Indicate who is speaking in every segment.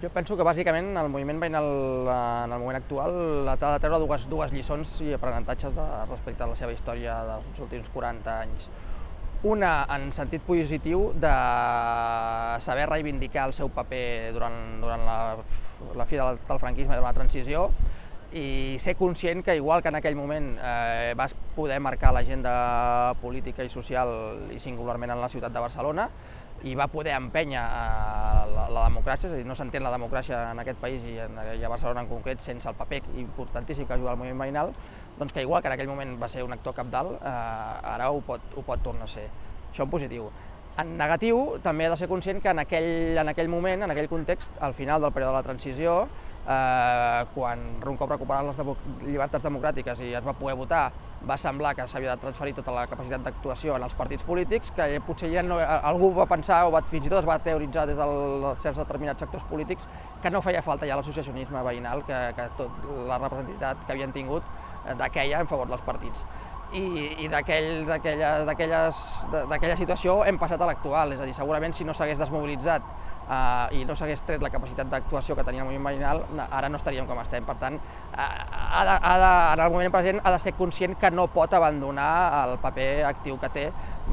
Speaker 1: Jo penso que bàsicament el moviment veïnal en el moment actual ha de treure dues, dues lliçons i aprenentatges de, respecte a la seva història dels últims 40 anys. Una en sentit positiu de saber reivindicar el seu paper durant, durant la, la fi del, del franquisme de la transició i ser conscient que igual que en aquell moment eh, vas poder marcar l'agenda política i social i singularment en la ciutat de Barcelona, i va poder empènyer eh, la, la democràcia, és a dir, no s'entén la democràcia en aquest país i, en, i a Barcelona en concret sense el paper importantíssim que ha jugat el moviment veïnal, doncs que igual que en aquell moment va ser un actor capdalt, eh, ara ho pot, ho pot tornar a ser. Això en positiu. En negatiu, també ha de ser conscient que en aquell, en aquell moment, en aquell context, al final del període de la transició, eh, quan un cop recuperat les democ llibertats democràtiques i es va poder votar, va semblar que s'havia de transferir tota la capacitat d'actuació en els partits polítics, que potser ja no, algú va pensar, o va, fins i tot es va teoritzar des de certs determinats sectors polítics, que no feia falta ja l'associacionisme veïnal, que, que tot la representativitat que havien tingut eh, d'aquella en favor dels partits i, i d'aquella situació hem passat a l'actual, és a dir, segurament si no s'hagués desmobilitzat eh, i no s'hagués tret la capacitat d'actuació que tenia el moviment veïnal, ara no estaríem com estem. Per tant, eh, ha de, ha de, en el moment present ha de ser conscient que no pot abandonar el paper actiu que té,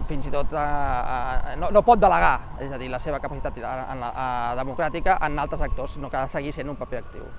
Speaker 1: fins i tot eh, eh, no, no pot delegar, és a dir, la seva capacitat en la, eh, democràtica en altres actors, sinó que ha de seguir sent un paper actiu.